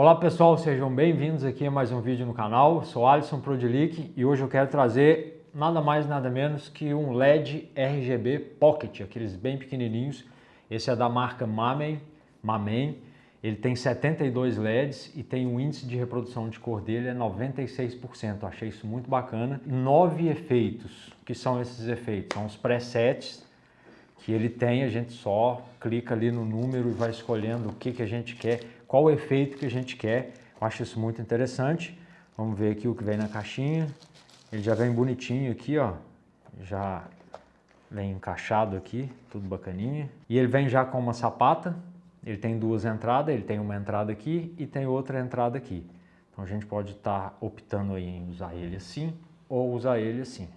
Olá pessoal, sejam bem-vindos aqui a mais um vídeo no canal. Sou Alisson Prodilic e hoje eu quero trazer nada mais nada menos que um LED RGB Pocket, aqueles bem pequenininhos. Esse é da marca Mamen, Mamen. Ele tem 72 LEDs e tem um índice de reprodução de cor dele é 96%. Achei isso muito bacana. Nove efeitos. O que são esses efeitos? São os presets que ele tem, a gente só clica ali no número e vai escolhendo o que, que a gente quer, qual o efeito que a gente quer. Eu acho isso muito interessante. Vamos ver aqui o que vem na caixinha. Ele já vem bonitinho aqui, ó. Já vem encaixado aqui, tudo bacaninha. E ele vem já com uma sapata. Ele tem duas entradas, ele tem uma entrada aqui e tem outra entrada aqui. Então a gente pode estar tá optando aí em usar ele assim ou usar ele assim.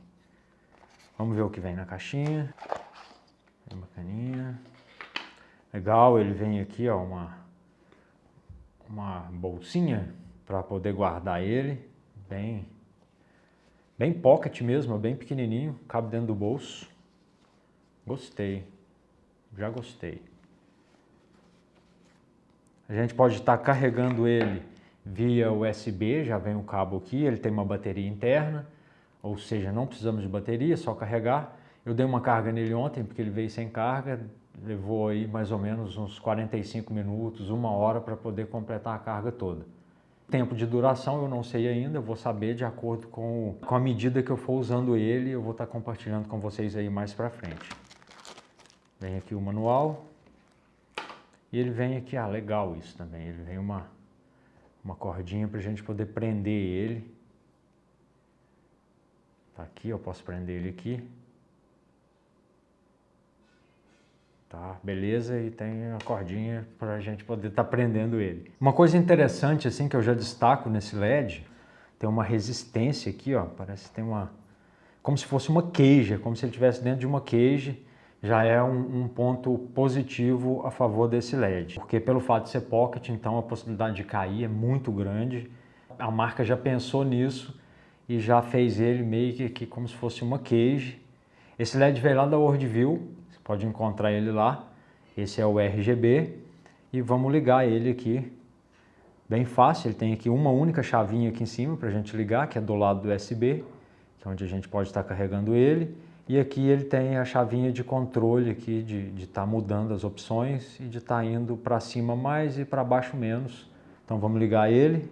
Vamos ver o que vem na caixinha. Bem bacaninha. Legal, ele vem aqui, ó, uma, uma bolsinha para poder guardar ele. Bem, bem pocket mesmo, bem pequenininho, cabe dentro do bolso. Gostei, já gostei. A gente pode estar carregando ele via USB, já vem o cabo aqui, ele tem uma bateria interna, ou seja, não precisamos de bateria, só carregar. Eu dei uma carga nele ontem, porque ele veio sem carga, levou aí mais ou menos uns 45 minutos, uma hora para poder completar a carga toda. Tempo de duração eu não sei ainda, vou saber de acordo com, com a medida que eu for usando ele, eu vou estar compartilhando com vocês aí mais para frente. Vem aqui o manual, e ele vem aqui, ah, legal isso também, ele vem uma, uma cordinha para a gente poder prender ele. Tá aqui, eu posso prender ele aqui. Tá, beleza, e tem a cordinha para a gente poder estar tá prendendo ele. Uma coisa interessante assim que eu já destaco nesse LED, tem uma resistência aqui, ó, parece que tem uma, como se fosse uma queixa, como se ele estivesse dentro de uma queixa, já é um, um, ponto positivo a favor desse LED. Porque pelo fato de ser pocket, então a possibilidade de cair é muito grande. A marca já pensou nisso e já fez ele meio que, que como se fosse uma cage. Esse LED veio lá da Worldview, pode encontrar ele lá. Esse é o RGB e vamos ligar ele aqui. Bem fácil, ele tem aqui uma única chavinha aqui em cima para a gente ligar, que é do lado do USB, que é onde a gente pode estar carregando ele. E aqui ele tem a chavinha de controle aqui, de estar tá mudando as opções e de estar tá indo para cima mais e para baixo menos. Então vamos ligar ele,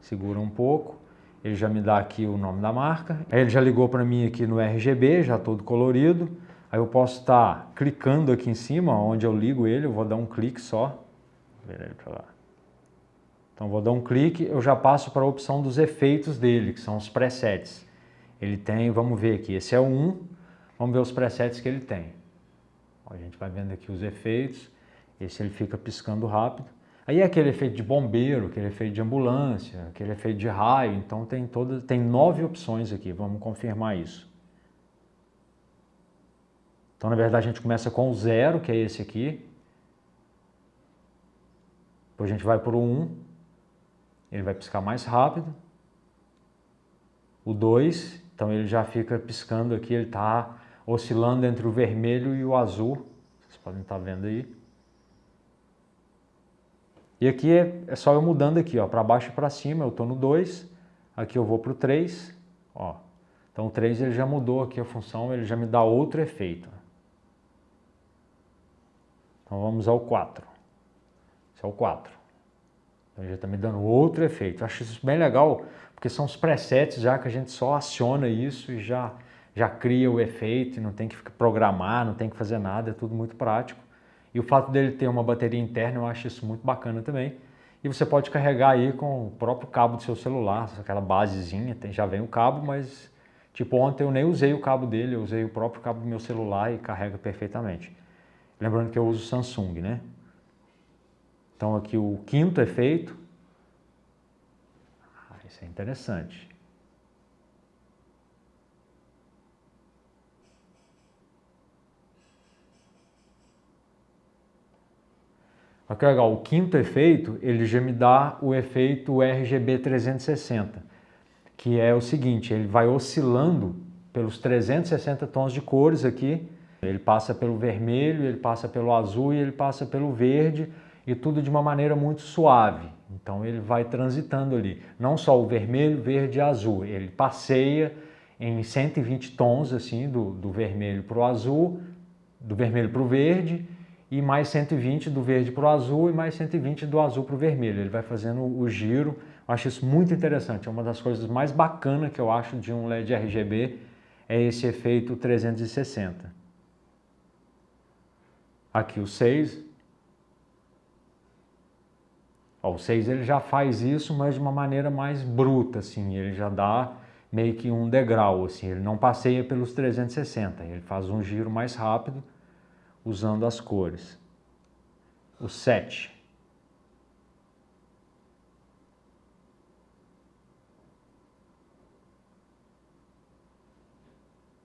segura um pouco, ele já me dá aqui o nome da marca. Ele já ligou para mim aqui no RGB, já todo colorido. Aí eu posso estar clicando aqui em cima, onde eu ligo ele, eu vou dar um clique só. Então vou dar um clique, eu já passo para a opção dos efeitos dele, que são os presets. Ele tem, vamos ver aqui, esse é o 1, vamos ver os presets que ele tem. a gente vai vendo aqui os efeitos, esse ele fica piscando rápido. Aí é aquele efeito de bombeiro, aquele efeito de ambulância, aquele efeito de raio, então tem, todas, tem nove opções aqui, vamos confirmar isso. Então, na verdade, a gente começa com o zero, que é esse aqui. Depois a gente vai para o 1, ele vai piscar mais rápido. O 2, então ele já fica piscando aqui, ele está oscilando entre o vermelho e o azul. Vocês podem estar tá vendo aí. E aqui é, é só eu mudando aqui, ó, para baixo e para cima, eu estou no 2. Aqui eu vou para o 3, ó. Então o 3 ele já mudou aqui a função, ele já me dá outro efeito. Então vamos ao 4. Esse é o 4. Então já está me dando outro efeito. Eu acho isso bem legal, porque são os presets já que a gente só aciona isso e já, já cria o efeito não tem que programar, não tem que fazer nada, é tudo muito prático. E o fato dele ter uma bateria interna, eu acho isso muito bacana também. E você pode carregar aí com o próprio cabo do seu celular, aquela basezinha, já vem o cabo, mas tipo ontem eu nem usei o cabo dele, eu usei o próprio cabo do meu celular e carrega perfeitamente. Lembrando que eu uso Samsung, né? Então aqui o quinto efeito. Ah, isso é interessante. Olha que legal, o quinto efeito, ele já me dá o efeito RGB 360, que é o seguinte, ele vai oscilando pelos 360 tons de cores aqui, ele passa pelo vermelho, ele passa pelo azul e ele passa pelo verde. e tudo de uma maneira muito suave. Então ele vai transitando ali, não só o vermelho, verde e azul, ele passeia em 120 tons assim, do, do vermelho para o azul, do vermelho para o verde, e mais 120 do verde para o azul e mais 120 do azul para o vermelho. Ele vai fazendo o giro, eu acho isso muito interessante, é uma das coisas mais bacanas que eu acho de um LED RGB, é esse efeito 360. Aqui o 6. Ó, o 6 ele já faz isso, mas de uma maneira mais bruta, assim, ele já dá meio que um degrau, assim, ele não passeia pelos 360, ele faz um giro mais rápido usando as cores. O 7.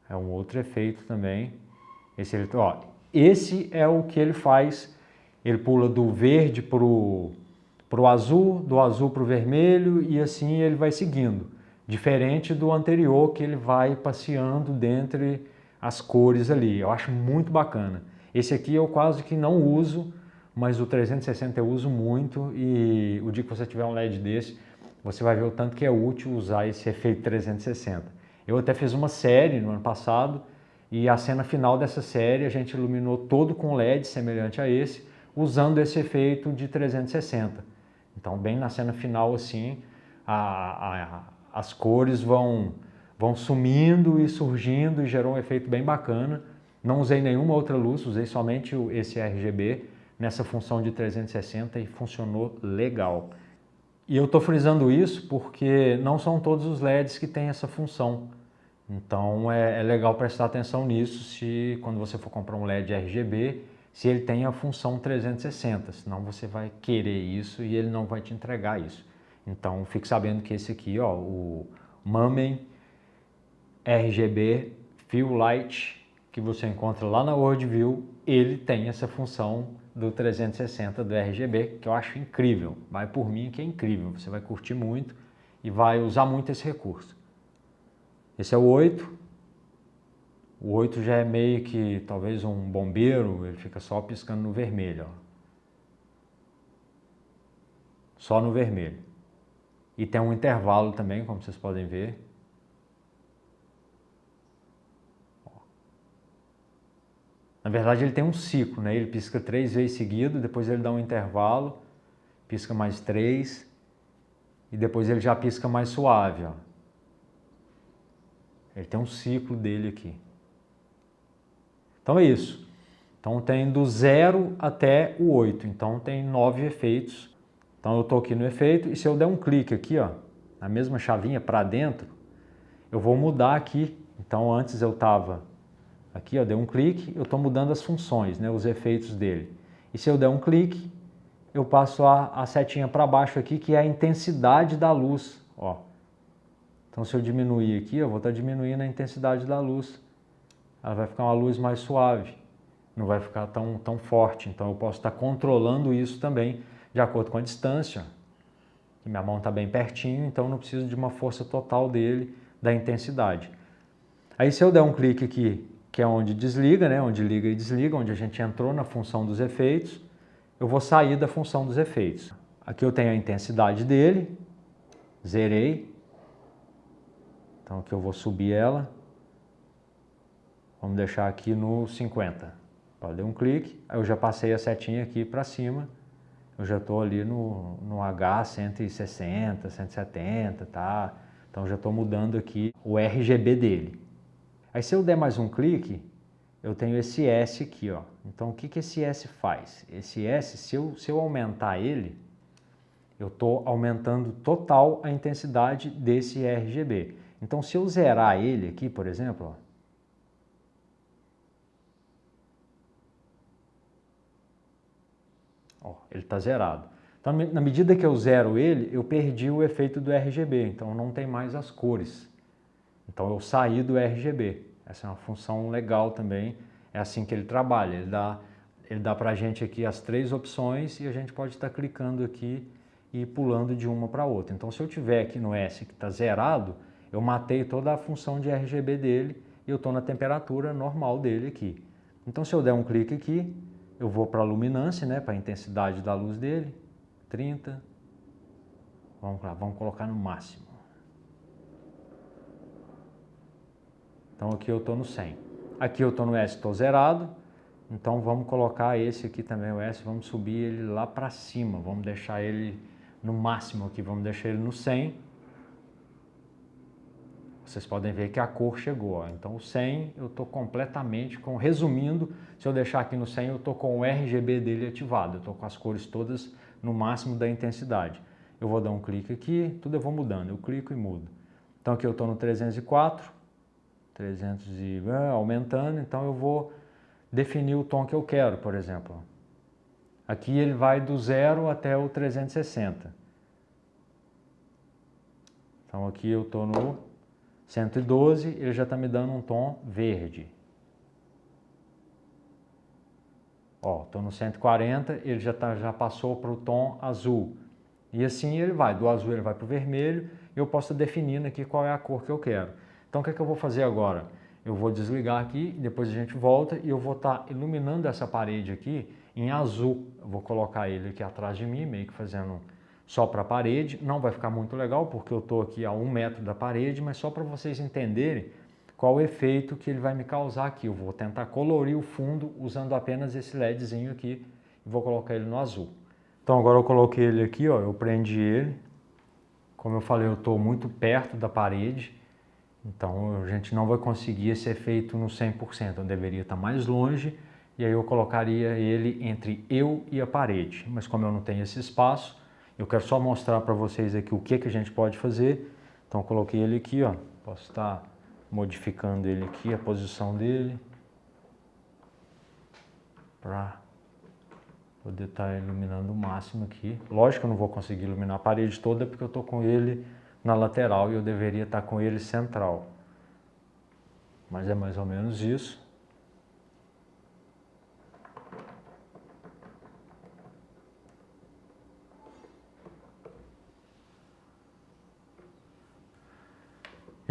É um outro efeito também. Esse, ele, ó, esse é o que ele faz, ele pula do verde para o azul, do azul para o vermelho e assim ele vai seguindo. Diferente do anterior que ele vai passeando dentre as cores ali. Eu acho muito bacana. Esse aqui eu quase que não uso, mas o 360 eu uso muito e o dia que você tiver um LED desse, você vai ver o tanto que é útil usar esse efeito 360. Eu até fiz uma série no ano passado e a cena final dessa série a gente iluminou todo com LED semelhante a esse, usando esse efeito de 360. Então bem na cena final assim, a, a, as cores vão, vão sumindo e surgindo e gerou um efeito bem bacana. Não usei nenhuma outra luz, usei somente esse RGB nessa função de 360 e funcionou legal. E eu estou frisando isso porque não são todos os LEDs que têm essa função. Então é, é, legal prestar atenção nisso se quando você for comprar um LED RGB, se ele tem a função 360, senão você vai querer isso e ele não vai te entregar isso. Então fique sabendo que esse aqui, ó, o Mamen RGB Fill Light que você encontra lá na WorldView, ele tem essa função do 360 do RGB, que eu acho incrível. Vai por mim que é incrível, você vai curtir muito e vai usar muito esse recurso. Esse é o 8. O 8 já é meio que talvez um bombeiro, ele fica só piscando no vermelho. Ó. Só no vermelho. E tem um intervalo também, como vocês podem ver. Na verdade ele tem um ciclo, né? ele pisca três vezes seguido, depois ele dá um intervalo, pisca mais três e depois ele já pisca mais suave. Ó. Ele tem um ciclo dele aqui. Então é isso. Então tem do zero até o 8, então tem nove efeitos. Então eu estou aqui no efeito e se eu der um clique aqui, ó, na mesma chavinha para dentro, eu vou mudar aqui. Então antes eu estava Aqui, eu dei um clique, eu estou mudando as funções, né, os efeitos dele. E se eu der um clique, eu passo a, a setinha para baixo aqui, que é a intensidade da luz. Ó. Então, se eu diminuir aqui, eu vou estar diminuindo a intensidade da luz. Ela vai ficar uma luz mais suave, não vai ficar tão, tão forte. Então, eu posso estar controlando isso também, de acordo com a distância. Minha mão está bem pertinho, então não preciso de uma força total dele, da intensidade. Aí, se eu der um clique aqui que é onde desliga, né? onde liga e desliga, onde a gente entrou na função dos efeitos, eu vou sair da função dos efeitos. Aqui eu tenho a intensidade dele, zerei, então aqui eu vou subir ela, vamos deixar aqui no 50. Eu um clique, aí eu já passei a setinha aqui para cima, eu já estou ali no, no H 160, 170, tá? Então já estou mudando aqui o RGB dele. Aí se eu der mais um clique, eu tenho esse S aqui, ó. Então o que, que esse S faz? Esse S, se eu, se eu aumentar ele, eu estou aumentando total a intensidade desse RGB. Então se eu zerar ele aqui, por exemplo, ó, ó ele está zerado. Então, na medida que eu zero ele, eu perdi o efeito do RGB, então não tem mais as cores. Então eu saí do RGB. Essa é uma função legal também. É assim que ele trabalha. Ele dá, ele dá para a gente aqui as três opções e a gente pode estar tá clicando aqui e pulando de uma para outra. Então se eu tiver aqui no S que está zerado, eu matei toda a função de RGB dele e eu estou na temperatura normal dele aqui. Então se eu der um clique aqui, eu vou para a luminância, né, para a intensidade da luz dele, 30. Vamos lá, vamos colocar no máximo. Então aqui eu estou no 100. Aqui eu estou no S, estou zerado. Então vamos colocar esse aqui também, o S, vamos subir ele lá para cima. Vamos deixar ele no máximo aqui, vamos deixar ele no 100. Vocês podem ver que a cor chegou. Ó. Então o 100 eu estou completamente com, resumindo, se eu deixar aqui no 100 eu estou com o RGB dele ativado. Eu estou com as cores todas no máximo da intensidade. Eu vou dar um clique aqui, tudo eu vou mudando, eu clico e mudo. Então aqui eu estou no 304, 300 e ah, aumentando, então eu vou definir o tom que eu quero, por exemplo. Aqui ele vai do zero até o 360. Então aqui eu estou no 112, ele já está me dando um tom verde. Ó, estou no 140, ele já, tá, já passou para o tom azul. E assim ele vai, do azul ele vai para o vermelho, e eu posso definir aqui qual é a cor que eu quero. Então o que, é que eu vou fazer agora? Eu vou desligar aqui, depois a gente volta e eu vou estar tá iluminando essa parede aqui em azul. Eu vou colocar ele aqui atrás de mim, meio que fazendo só para a parede. Não vai ficar muito legal porque eu estou aqui a um metro da parede, mas só para vocês entenderem qual o efeito que ele vai me causar aqui. Eu vou tentar colorir o fundo usando apenas esse LEDzinho aqui e vou colocar ele no azul. Então agora eu coloquei ele aqui, ó, eu prendi ele. Como eu falei, eu estou muito perto da parede. Então a gente não vai conseguir esse efeito no 100%, eu deveria estar mais longe e aí eu colocaria ele entre eu e a parede. Mas como eu não tenho esse espaço, eu quero só mostrar para vocês aqui o que, que a gente pode fazer. Então coloquei ele aqui, ó. posso estar modificando ele aqui, a posição dele, para poder estar iluminando o máximo aqui. Lógico que eu não vou conseguir iluminar a parede toda porque eu estou com ele na lateral e eu deveria estar com ele central. Mas é mais ou menos isso.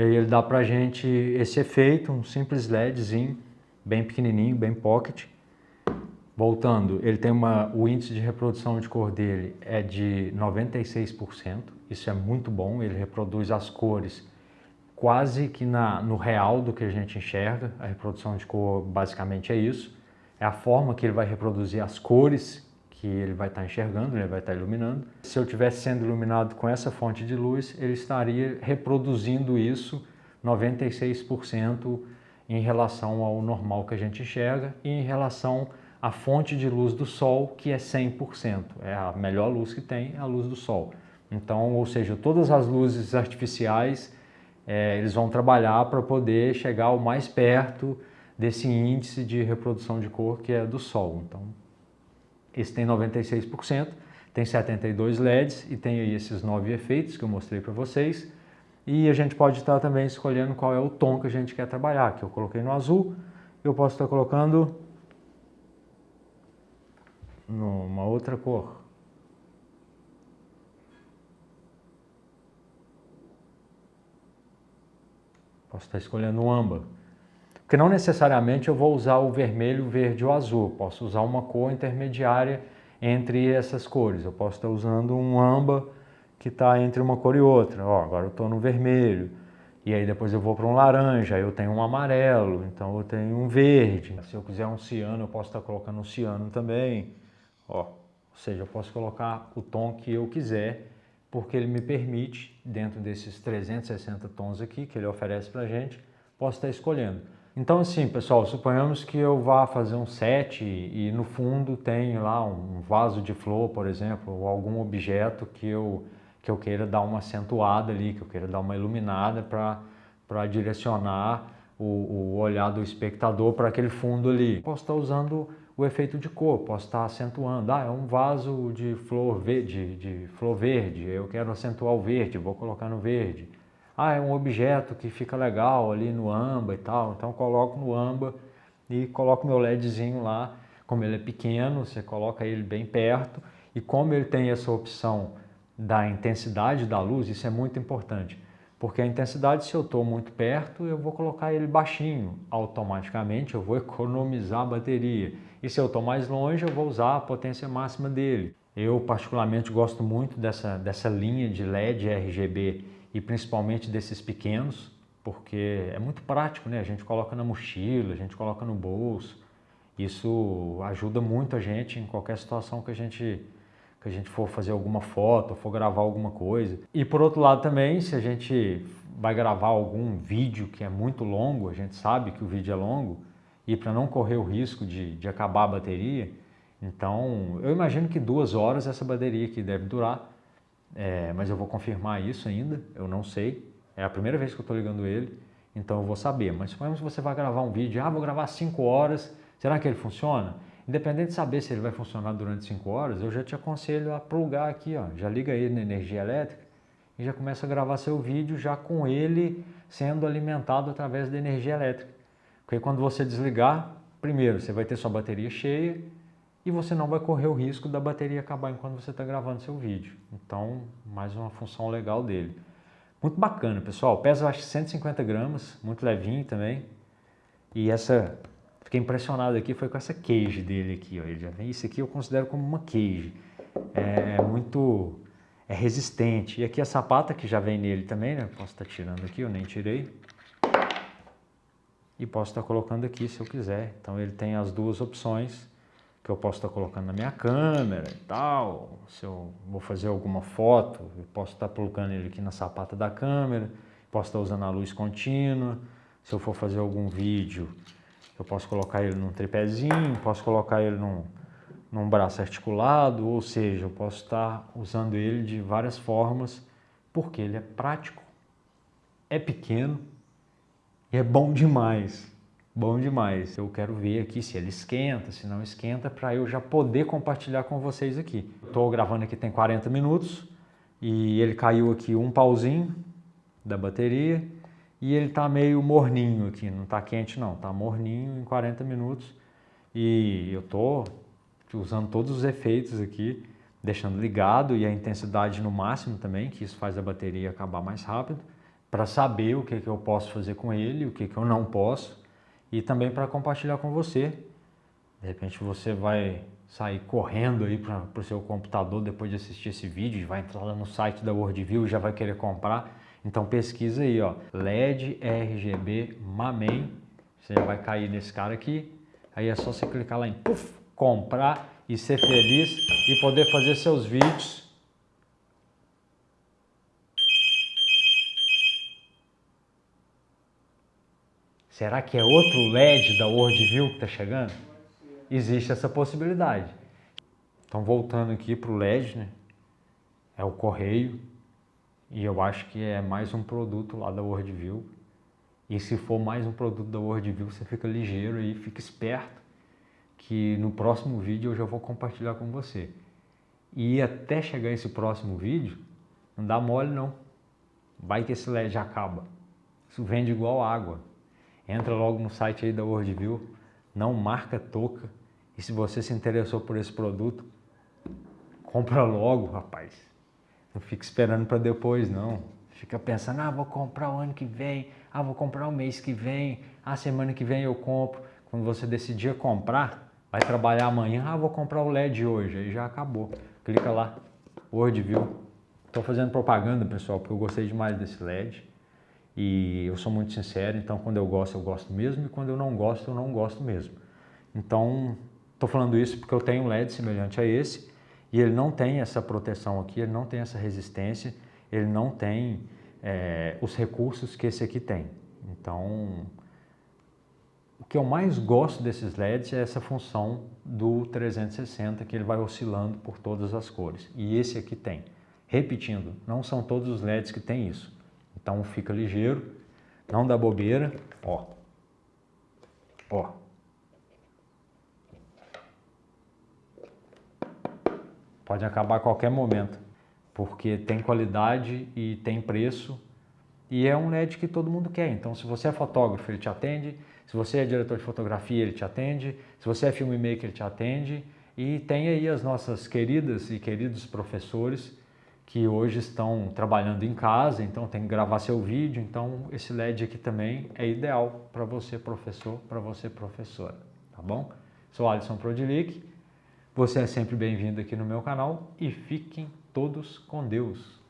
E aí ele dá pra gente esse efeito, um simples LEDzinho, bem pequenininho, bem pocket. Voltando, ele tem uma, o índice de reprodução de cor dele é de 96%, isso é muito bom, ele reproduz as cores quase que na, no real do que a gente enxerga, a reprodução de cor basicamente é isso, é a forma que ele vai reproduzir as cores que ele vai estar enxergando, ele vai estar iluminando. Se eu estivesse sendo iluminado com essa fonte de luz, ele estaria reproduzindo isso 96% em relação ao normal que a gente enxerga e em relação a fonte de luz do Sol, que é 100%. É a melhor luz que tem, é a luz do Sol. Então, ou seja, todas as luzes artificiais, é, eles vão trabalhar para poder chegar o mais perto desse índice de reprodução de cor que é do Sol. Então, esse tem 96%, tem 72 LEDs e tem aí esses nove efeitos que eu mostrei para vocês. E a gente pode estar também escolhendo qual é o tom que a gente quer trabalhar, que eu coloquei no azul, eu posso estar colocando numa outra cor. Posso estar escolhendo um âmbar. Porque não necessariamente eu vou usar o vermelho, verde ou azul. Posso usar uma cor intermediária entre essas cores. Eu posso estar usando um âmbar que está entre uma cor e outra. Ó, agora eu estou no vermelho. E aí depois eu vou para um laranja, aí eu tenho um amarelo, então eu tenho um verde. Se eu quiser um ciano, eu posso estar colocando um ciano também. Ó, ou seja, eu posso colocar o tom que eu quiser, porque ele me permite, dentro desses 360 tons aqui que ele oferece para a gente, posso estar escolhendo. Então assim, pessoal, suponhamos que eu vá fazer um set e, no fundo tem lá um vaso de flor, por exemplo, ou algum objeto que eu, que eu queira dar uma acentuada ali, que eu queira dar uma iluminada para direcionar o, o olhar do espectador para aquele fundo ali. Posso estar usando o efeito de cor, posso estar acentuando. Ah, é um vaso de flor verde, de flor verde, eu quero acentuar o verde, vou colocar no verde. Ah, é um objeto que fica legal ali no âmbar e tal, então coloco no âmbar e coloco meu LEDzinho lá. Como ele é pequeno, você coloca ele bem perto e como ele tem essa opção da intensidade da luz, isso é muito importante. Porque a intensidade, se eu estou muito perto, eu vou colocar ele baixinho. Automaticamente eu vou economizar a bateria. E se eu estou mais longe, eu vou usar a potência máxima dele. Eu particularmente gosto muito dessa, dessa linha de LED RGB e principalmente desses pequenos, porque é muito prático, né? A gente coloca na mochila, a gente coloca no bolso. Isso ajuda muito a gente em qualquer situação que a gente que a gente for fazer alguma foto, for gravar alguma coisa. E por outro lado também, se a gente vai gravar algum vídeo que é muito longo, a gente sabe que o vídeo é longo, e para não correr o risco de, de acabar a bateria, então eu imagino que duas horas essa bateria aqui deve durar, é, mas eu vou confirmar isso ainda, eu não sei, é a primeira vez que eu estou ligando ele, então eu vou saber. Mas suponhamos que você vai gravar um vídeo, ah, vou gravar 5 horas, será que ele funciona? Independente de saber se ele vai funcionar durante 5 horas, eu já te aconselho a plugar aqui, ó, já liga ele na energia elétrica e já começa a gravar seu vídeo já com ele sendo alimentado através da energia elétrica. Porque quando você desligar, primeiro você vai ter sua bateria cheia e você não vai correr o risco da bateria acabar enquanto você está gravando seu vídeo. Então, mais uma função legal dele. Muito bacana, pessoal. Pesa, acho, 150 gramas, muito levinho também. E essa Fiquei impressionado aqui, foi com essa cage dele aqui, ó. Ele já vem, isso aqui eu considero como uma cage. É, é muito é resistente. E aqui a sapata que já vem nele também, né? Posso estar tirando aqui, eu nem tirei. E posso estar colocando aqui se eu quiser. Então ele tem as duas opções que eu posso estar colocando na minha câmera e tal. Se eu vou fazer alguma foto, eu posso estar colocando ele aqui na sapata da câmera. Posso estar usando a luz contínua. Se eu for fazer algum vídeo, eu posso colocar ele num tripézinho, posso colocar ele num, num braço articulado, ou seja, eu posso estar usando ele de várias formas, porque ele é prático, é pequeno e é bom demais. Bom demais. Eu quero ver aqui se ele esquenta, se não esquenta, para eu já poder compartilhar com vocês aqui. Estou gravando aqui tem 40 minutos e ele caiu aqui um pauzinho da bateria e ele está meio morninho aqui, não está quente não, está morninho em 40 minutos e eu estou usando todos os efeitos aqui, deixando ligado e a intensidade no máximo também, que isso faz a bateria acabar mais rápido, para saber o que, que eu posso fazer com ele, o que, que eu não posso e também para compartilhar com você. De repente você vai sair correndo aí para o seu computador depois de assistir esse vídeo, vai entrar lá no site da WorldView e já vai querer comprar então pesquisa aí, ó, LED RGB Mamem, você vai cair nesse cara aqui, aí é só você clicar lá em puff, comprar e ser feliz e poder fazer seus vídeos. Será que é outro LED da WorldView que está chegando? Existe essa possibilidade. Então voltando aqui para o LED, né? é o correio, e eu acho que é mais um produto lá da WorldView. E se for mais um produto da WorldView, você fica ligeiro e fica esperto que no próximo vídeo eu já vou compartilhar com você. E até chegar esse próximo vídeo, não dá mole não. Vai que esse LED acaba. Isso vende igual água. Entra logo no site aí da WorldView, não marca toca. E se você se interessou por esse produto, compra logo, rapaz. Não fica esperando para depois, não. Fica pensando, ah, vou comprar o ano que vem, ah, vou comprar o mês que vem, ah, semana que vem eu compro. Quando você decidir comprar, vai trabalhar amanhã, ah, vou comprar o LED hoje, aí já acabou. Clica lá, Worldview. Estou fazendo propaganda, pessoal, porque eu gostei demais desse LED. E eu sou muito sincero, então quando eu gosto, eu gosto mesmo, e quando eu não gosto, eu não gosto mesmo. Então, estou falando isso porque eu tenho um LED semelhante a esse, e ele não tem essa proteção aqui, ele não tem essa resistência, ele não tem é, os recursos que esse aqui tem. Então, o que eu mais gosto desses LEDs é essa função do 360, que ele vai oscilando por todas as cores. E esse aqui tem. Repetindo, não são todos os LEDs que tem isso. Então fica ligeiro, não dá bobeira, ó. Ó, Pode acabar a qualquer momento, porque tem qualidade e tem preço e é um LED que todo mundo quer. Então, se você é fotógrafo, ele te atende. Se você é diretor de fotografia, ele te atende. Se você é filmmaker, ele te atende. E tem aí as nossas queridas e queridos professores que hoje estão trabalhando em casa, então tem que gravar seu vídeo, então esse LED aqui também é ideal para você professor, para você professora, tá bom? Sou Alisson Prodilic, você é sempre bem-vindo aqui no meu canal e fiquem todos com Deus.